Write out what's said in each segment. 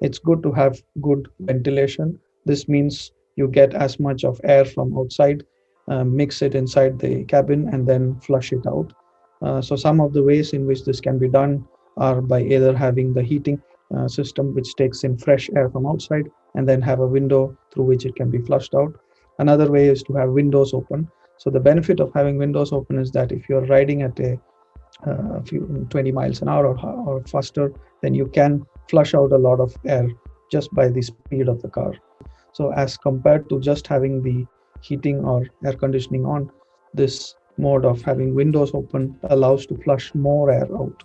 it's good to have good ventilation. This means you get as much of air from outside, uh, mix it inside the cabin, and then flush it out. Uh, so some of the ways in which this can be done are by either having the heating uh, system which takes in fresh air from outside and then have a window through which it can be flushed out. Another way is to have windows open. So the benefit of having windows open is that if you're riding at a, uh, few 20 miles an hour or, or faster, then you can flush out a lot of air just by the speed of the car. So as compared to just having the heating or air conditioning on, this mode of having windows open allows to flush more air out.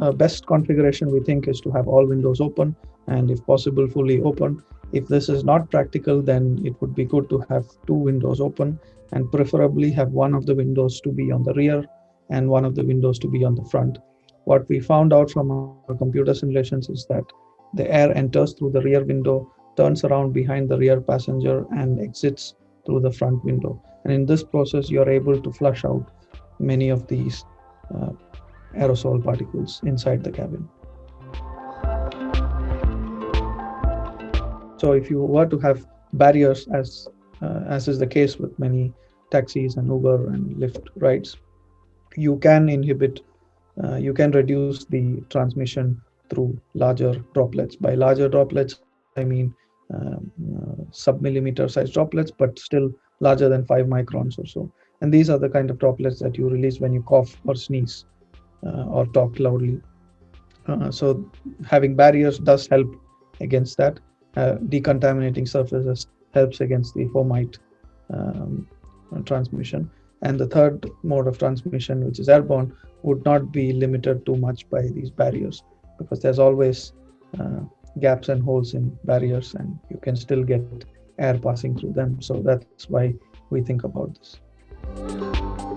Uh, best configuration we think is to have all windows open and if possible fully open. If this is not practical, then it would be good to have two windows open and preferably have one of the windows to be on the rear and one of the windows to be on the front. What we found out from our computer simulations is that the air enters through the rear window, turns around behind the rear passenger and exits through the front window. And in this process, you're able to flush out many of these uh, aerosol particles inside the cabin. So if you were to have barriers, as uh, as is the case with many taxis and Uber and Lyft rides, you can inhibit, uh, you can reduce the transmission through larger droplets. By larger droplets, I mean um, uh, sub-millimeter size droplets, but still larger than five microns or so. And these are the kind of droplets that you release when you cough or sneeze uh, or talk loudly. Uh, so having barriers does help against that. Uh, decontaminating surfaces helps against the fomite um, transmission. And the third mode of transmission, which is airborne, would not be limited too much by these barriers because there's always uh, gaps and holes in barriers and you can still get air passing through them. So that's why we think about this.